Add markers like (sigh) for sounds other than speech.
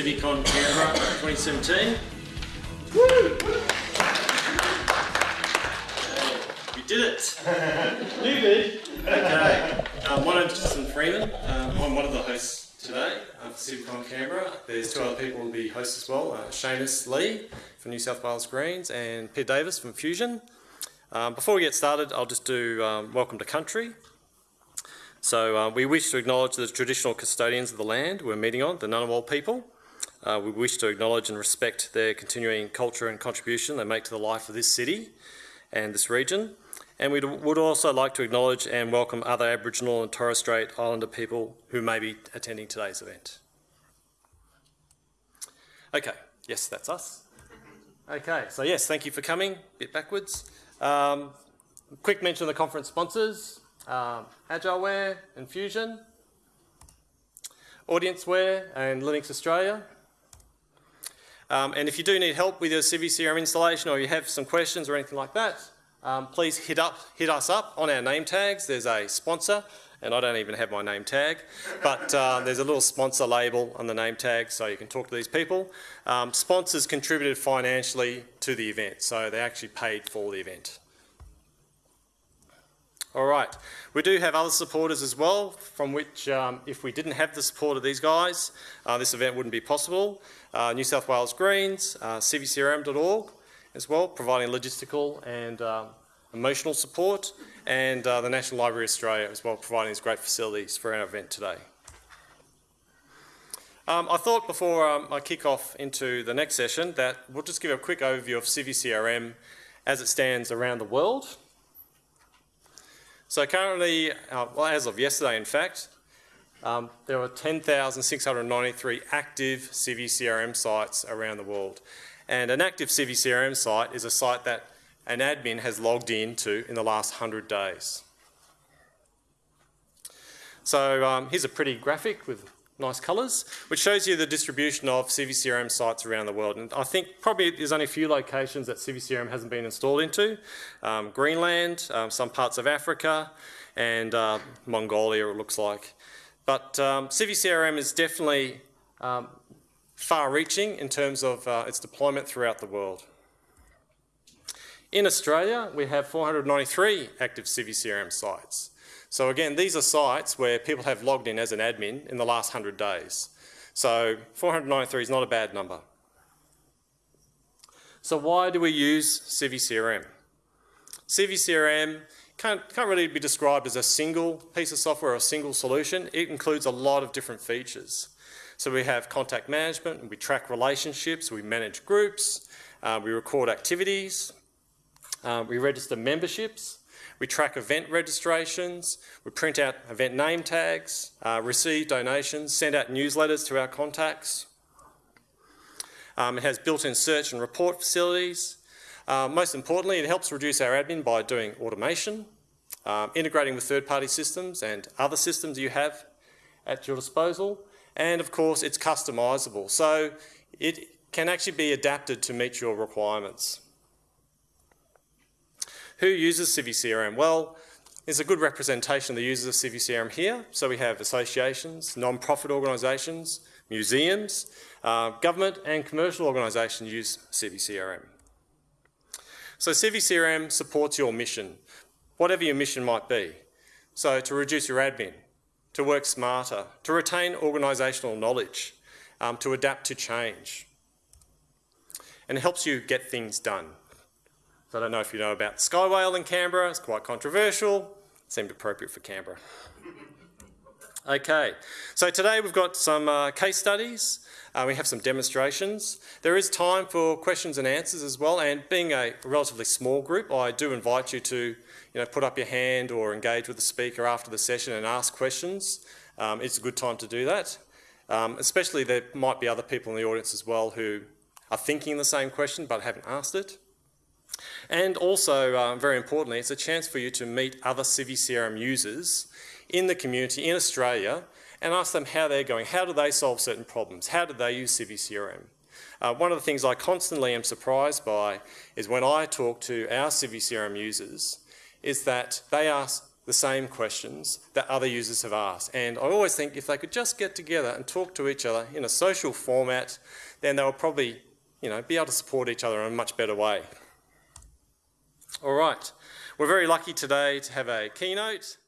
CiviCon Canberra 2017. We did it! (laughs) You did. Okay, um, my name's Justin Freeman. Um, I'm one of the hosts today uh, for CiviCon Canberra. There's two other people who will be hosts as well, uh, Seamus Lee from New South Wales Greens and Peter Davis from Fuzion. Um, before we get started, I'll just do um, welcome to country. So uh, we wish to acknowledge the traditional custodians of the land we're meeting on, the Ngunnawal people. Uh, we wish to acknowledge and respect their continuing culture and contribution they make to the life of this city and this region. And we would also like to acknowledge and welcome other Aboriginal and Torres Strait Islander people who may be attending today's event. Okay, yes, that's us. Okay, so yes, thank you for coming. a Bit backwards. Um, quick mention of the conference sponsors, um, Agileware and Fuzion, AudienceWare and Linux Australia. Um, and if you do need help with your CiviCRM installation or you have some questions or anything like that, um, please hit, up, hit us up on our name tags. There's a sponsor, and I don't even have my name tag, but uh, there's a little sponsor label on the name tag so you can talk to these people. Um, sponsors contributed financially to the event, so they actually paid for the event. All right, we do have other supporters as well, from which um, if we didn't have the support of these guys, uh, this event wouldn't be possible. Uh, New South Wales Greens, uh, civicrm.org as well, providing logistical and um, emotional support, and uh, the National Library of Australia as well, providing these great facilities for our event today. Um, I thought before um, I kick off into the next session that we'll just give a quick overview of CiviCRM as it stands around the world. So currently, uh, well as of yesterday in fact, um, there are 10,693 active CiviCRM sites around the world. And an active CiviCRM site is a site that an admin has logged into in the last 100 days. So um, here's a pretty graphic with nice colours, which shows you the distribution of CiviCRM sites around the world. And I think probably there's only a few locations that CiviCRM hasn't been installed into. Um, Greenland, um, some parts of Africa, and uh, Mongolia it looks like. But um, CiviCRM is definitely um, far-reaching in terms of uh, its deployment throughout the world. In Australia, we have 493 active CiviCRM sites. So again, these are sites where people have logged in as an admin in the last 100 days. So 493 is not a bad number. So why do we use CiviCRM? CiviCRM can't, can't really be described as a single piece of software or a single solution. It includes a lot of different features. So we have contact management, we track relationships, we manage groups, uh, we record activities, uh, we register memberships, we track event registrations, we print out event name tags, uh, receive donations, send out newsletters to our contacts. Um, it has built-in search and report facilities. Uh, most importantly, it helps reduce our admin by doing automation, um, integrating with third-party systems and other systems you have at your disposal. And of course, it's customisable. So it can actually be adapted to meet your requirements. Who uses CiviCRM? Well, there's a good representation of the users of CiviCRM here. So we have associations, non-profit organisations, museums, uh, government and commercial organisations use CiviCRM. So CiviCRM supports your mission, whatever your mission might be. So to reduce your admin, to work smarter, to retain organisational knowledge, um, to adapt to change. And it helps you get things done. So I don't know if you know about Sky Whale in Canberra, it's quite controversial, seemed appropriate for Canberra. (laughs) Okay, so today we've got some uh, case studies, uh, we have some demonstrations. There is time for questions and answers as well, and being a relatively small group, I do invite you to you know, put up your hand or engage with the speaker after the session and ask questions. Um, it's a good time to do that. Um, especially there might be other people in the audience as well who are thinking the same question but haven't asked it. And also, uh, very importantly, it's a chance for you to meet other Civi CRM users in the community in Australia and ask them how they're going. How do they solve certain problems? How do they use Civi CRM? Uh, one of the things I constantly am surprised by is when I talk to our Civi CRM users is that they ask the same questions that other users have asked. And I always think if they could just get together and talk to each other in a social format, then they'll probably you know, be able to support each other in a much better way. All right. We're very lucky today to have a keynote